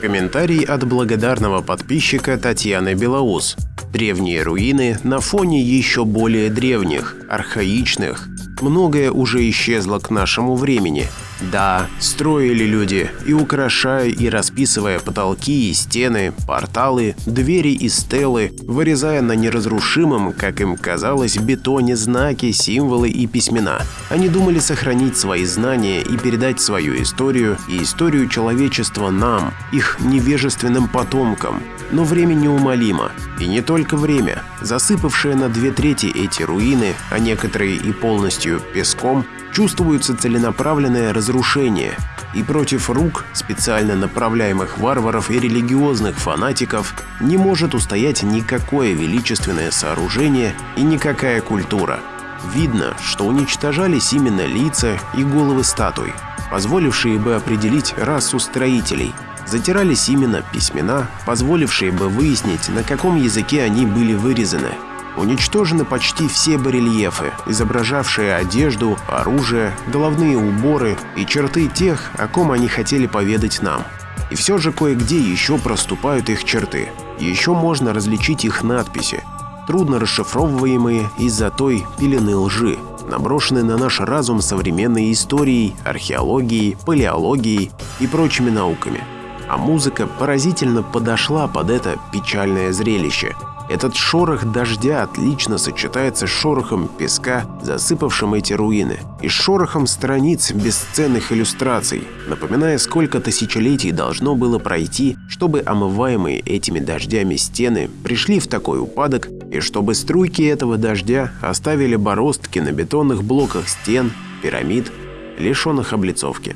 Комментарий от благодарного подписчика Татьяны Белоус. Древние руины на фоне еще более древних, архаичных. Многое уже исчезло к нашему времени. Да, строили люди, и украшая и расписывая потолки и стены, порталы, двери и стелы, вырезая на неразрушимом, как им казалось, бетоне знаки, символы и письмена. Они думали сохранить свои знания и передать свою историю и историю человечества нам, их невежественным потомкам. Но время неумолимо. И не только время. Засыпавшие на две трети эти руины, а некоторые и полностью песком, чувствуется целенаправленное разрушение, и против рук специально направляемых варваров и религиозных фанатиков не может устоять никакое величественное сооружение и никакая культура. Видно, что уничтожались именно лица и головы статуй, позволившие бы определить расу строителей – затирались именно письмена, позволившие бы выяснить, на каком языке они были вырезаны. Уничтожены почти все барельефы, изображавшие одежду, оружие, головные уборы и черты тех, о ком они хотели поведать нам. И все же кое-где еще проступают их черты. Еще можно различить их надписи, трудно расшифровываемые из-за той пелены лжи, наброшенной на наш разум современной историей, археологией, палеологией и прочими науками а музыка поразительно подошла под это печальное зрелище. Этот шорох дождя отлично сочетается с шорохом песка, засыпавшим эти руины, и с шорохом страниц бесценных иллюстраций, напоминая, сколько тысячелетий должно было пройти, чтобы омываемые этими дождями стены пришли в такой упадок, и чтобы струйки этого дождя оставили бороздки на бетонных блоках стен, пирамид, лишенных облицовки.